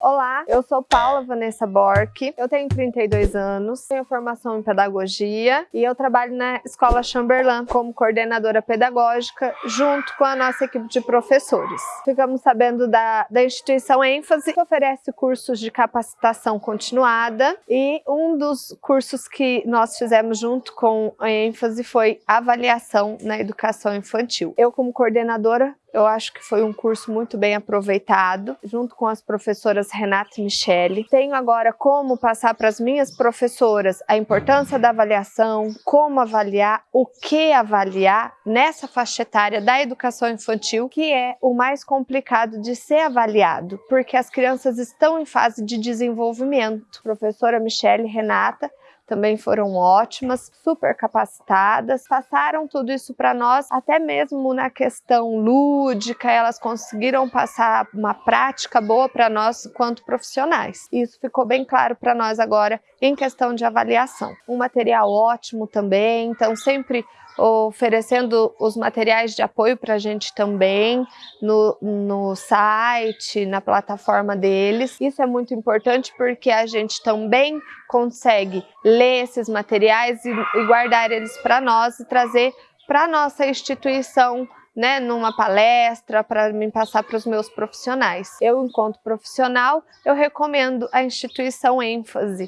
Olá, eu sou Paula Vanessa Bork, eu tenho 32 anos, tenho formação em pedagogia e eu trabalho na Escola Chamberlain como coordenadora pedagógica junto com a nossa equipe de professores. Ficamos sabendo da, da instituição ênfase que oferece cursos de capacitação continuada e um dos cursos que nós fizemos junto com a ênfase foi avaliação na educação infantil. Eu como coordenadora eu acho que foi um curso muito bem aproveitado, junto com as professoras Renata e Michele. Tenho agora como passar para as minhas professoras a importância da avaliação, como avaliar, o que avaliar nessa faixa etária da educação infantil, que é o mais complicado de ser avaliado, porque as crianças estão em fase de desenvolvimento. Professora Michele e Renata também foram ótimas, super capacitadas, passaram tudo isso para nós, até mesmo na questão lúdica, elas conseguiram passar uma prática boa para nós quanto profissionais. Isso ficou bem claro para nós agora em questão de avaliação. Um material ótimo também, então sempre oferecendo os materiais de apoio para a gente também no, no site, na plataforma deles. Isso é muito importante porque a gente também consegue ler esses materiais e, e guardar eles para nós e trazer para a nossa instituição né, numa palestra para me passar para os meus profissionais. Eu, enquanto profissional, eu recomendo a instituição ênfase,